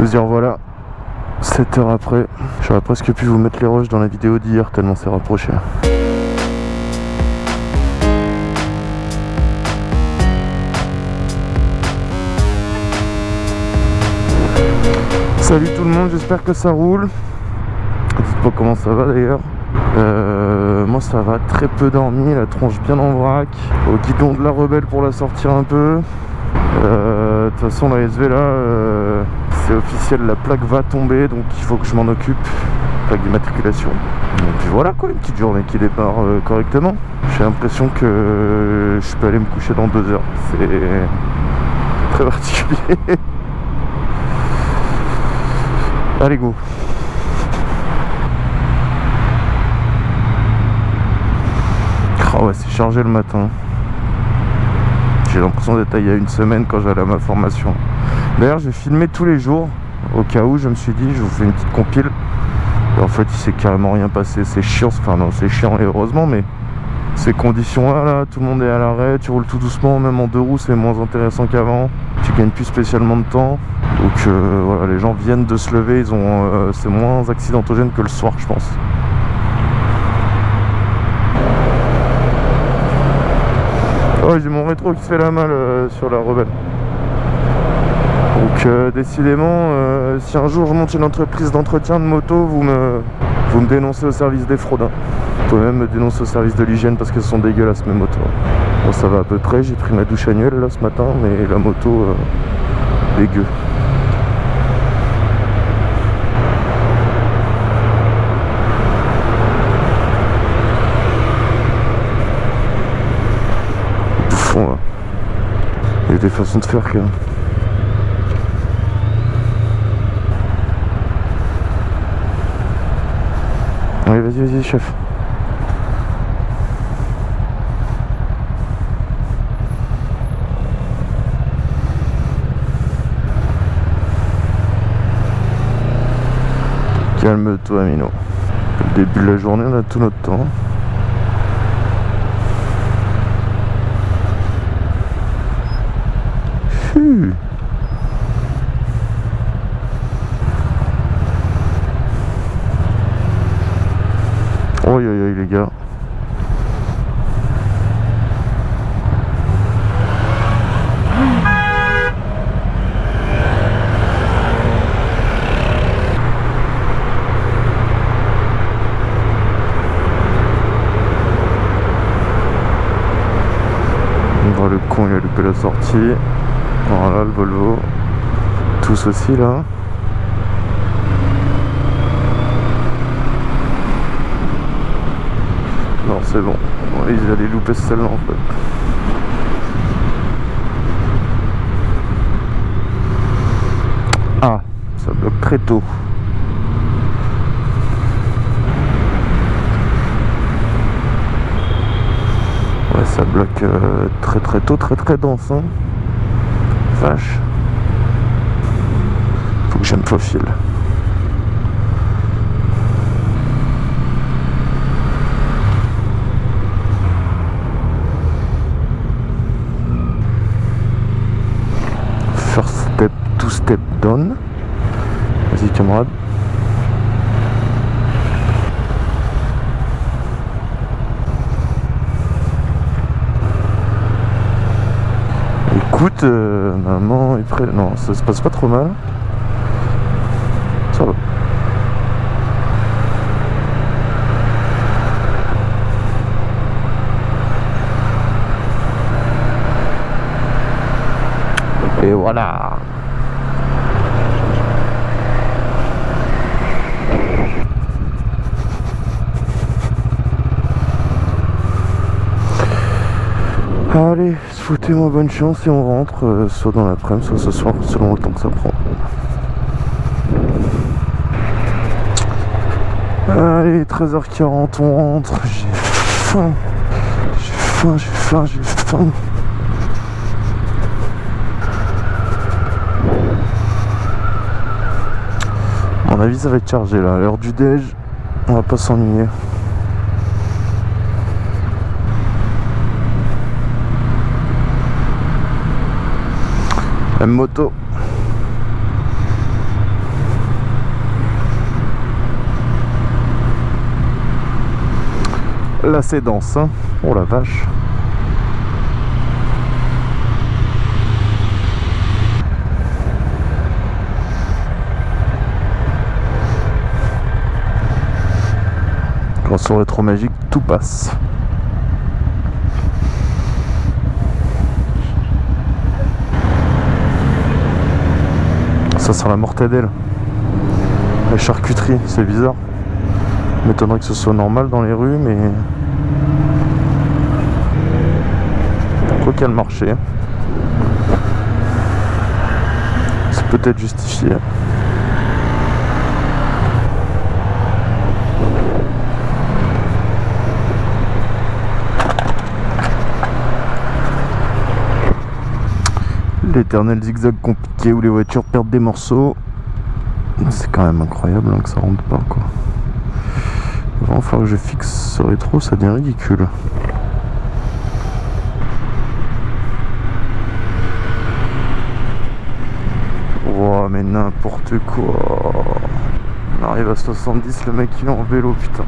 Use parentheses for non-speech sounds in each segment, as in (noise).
Nous y revoilà 7 heures après. J'aurais presque pu vous mettre les roches dans la vidéo d'hier tellement c'est rapproché. Salut tout le monde, j'espère que ça roule. Dites-moi comment ça va d'ailleurs. Euh, moi ça va, très peu dormi, la tronche bien en vrac. Au guidon de la rebelle pour la sortir un peu. Euh, De toute façon la SV là, euh, c'est officiel, la plaque va tomber donc il faut que je m'en occupe. Plaque d'immatriculation. Et puis voilà quoi, une petite journée qui démarre euh, correctement. J'ai l'impression que je peux aller me coucher dans deux heures. C'est très particulier. (laughs) Allez go Oh ouais c'est chargé le matin J'ai l'impression d'être il y a une semaine quand j'allais à ma formation D'ailleurs j'ai filmé tous les jours Au cas où je me suis dit je vous fais une petite compile Et en fait il s'est carrément rien passé C'est chiant, enfin non c'est chiant et heureusement mais ces conditions là, là, tout le monde est à l'arrêt, tu roules tout doucement, même en deux roues c'est moins intéressant qu'avant, tu gagnes plus spécialement de temps, donc euh, voilà les gens viennent de se lever, ils ont euh, c'est moins accidentogène que le soir je pense. Oh j'ai mon rétro qui se fait la malle euh, sur la rebelle. Donc euh, décidément, euh, si un jour je monte une entreprise d'entretien de moto, vous me, vous me dénoncez au service des fraudes. hein. Vous pouvez même me dénoncer au service de l'hygiène parce qu'elles sont dégueulasses mes motos. Bon ça va à peu près, j'ai pris ma douche annuelle là ce matin, mais la moto, euh, dégueu. Bouffon là. Il y a des façons de faire quand même. Allez, vas-y, vas-y, chef. Calme-toi, Mino. Le début de la journée, on a tout notre temps. Phew. Oi, oi, oi, les gars. Le con, il a loupé la sortie. Voilà le Volvo. Tous aussi là. Non, c'est bon. Ils allaient louper celle-là en fait. Ah, ça bloque très tôt. Ouais, ça bloque euh, très très tôt, très très dense. Hein. Vache. Faut que je me faufile. Down. Vas-y camarade. Écoute, maman est prêt. Non, ça se passe pas trop mal. Ça va. Et voilà. Allez, souhaitez-moi bonne chance et on rentre, euh, soit dans l'après-midi, soit ce soir, selon le temps que ça prend. Allez, 13h40, on rentre, j'ai faim. J'ai faim, j'ai faim, j'ai faim. À mon avis, ça va être chargé là. L'heure du déj, on va pas s'ennuyer. Même moto. Là c'est dense, hein. oh la vache. Quand sur le trop magique, tout passe. Ça sent la mortadelle. La charcuterie, c'est bizarre. M'étonnerait que ce soit normal dans les rues, mais... Quoi a le marché. C'est peut-être justifié. L'éternel zigzag compliqué où les voitures perdent des morceaux. C'est quand même incroyable hein, que ça rentre pas quoi. Va falloir que je fixe ce rétro, ça devient ridicule. Oh mais n'importe quoi. On arrive à 70, le mec il est en vélo putain.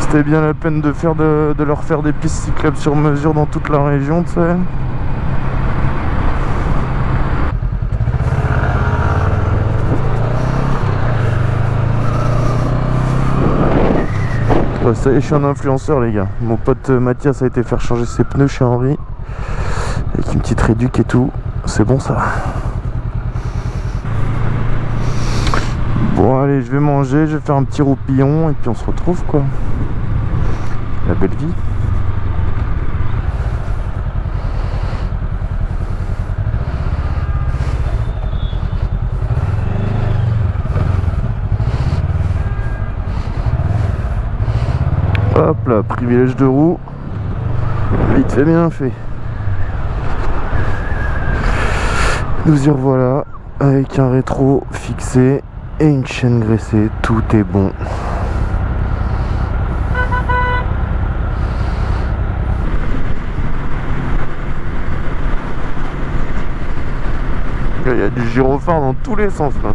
C'était bien la peine de, faire de leur faire des pistes cyclables sur mesure dans toute la région, tu sais. Ça y est, je suis un influenceur, les gars. Mon pote euh, Mathias a été faire changer ses pneus chez Henri. Avec une petite réduque et tout. C'est bon, ça. Bon, allez, je vais manger, je vais faire un petit roupillon et puis on se retrouve, quoi. La belle vie. Hop là, privilège de roue. Vite fait, bien fait. Nous y revoilà avec un rétro fixé et une chaîne graissée. Tout est bon. Il y a du gyrophare dans tous les sens là.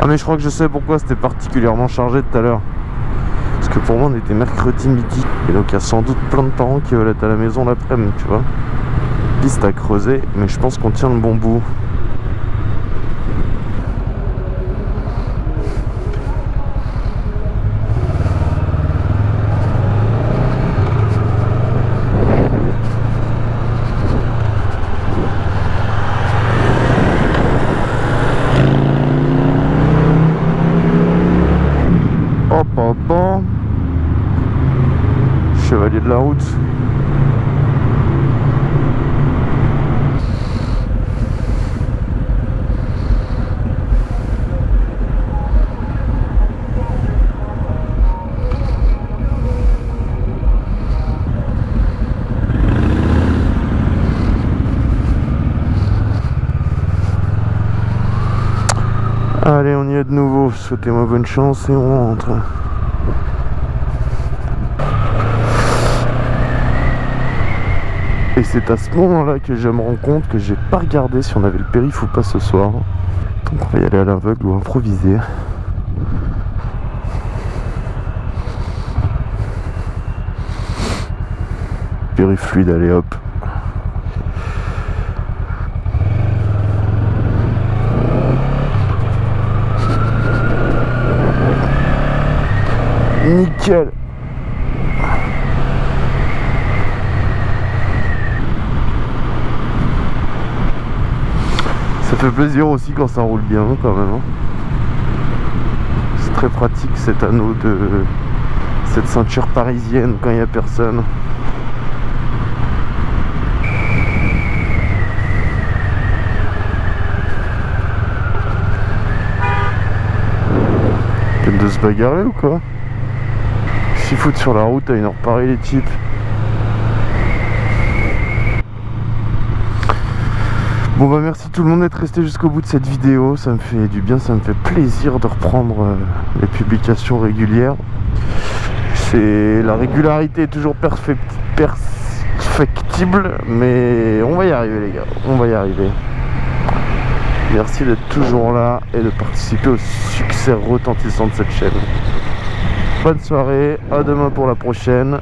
Ah mais je crois que je sais pourquoi c'était particulièrement chargé tout à l'heure. Parce que pour moi on était mercredi midi. Et donc il y a sans doute plein de parents qui veulent être à la maison l'après-midi, tu vois. Piste à creuser, mais je pense qu'on tient le bon bout. Chevalier de la route. Allez, on y est de nouveau. Souhaitez-moi bonne chance et on rentre. Et c'est à ce moment-là que je me rends compte que j'ai pas regardé si on avait le périph ou pas ce soir. Donc on va y aller à l'aveugle ou improviser. Périph fluide, allez hop. Nickel Ça fait plaisir aussi quand ça roule bien quand même. Hein. C'est très pratique cet anneau de cette ceinture parisienne quand il n'y a personne. de se bagarrer ou quoi? S'ils foutent sur la route à une heure pareille les types. Bon bah merci tout le monde d'être resté jusqu'au bout de cette vidéo, ça me fait du bien, ça me fait plaisir de reprendre euh, les publications régulières. C'est La régularité est toujours perfectible, mais on va y arriver les gars, on va y arriver. Merci d'être toujours là et de participer au succès retentissant de cette chaîne. Bonne soirée, à demain pour la prochaine.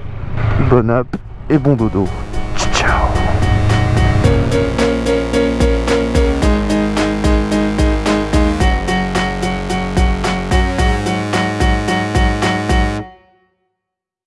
Bonne app et bon dodo.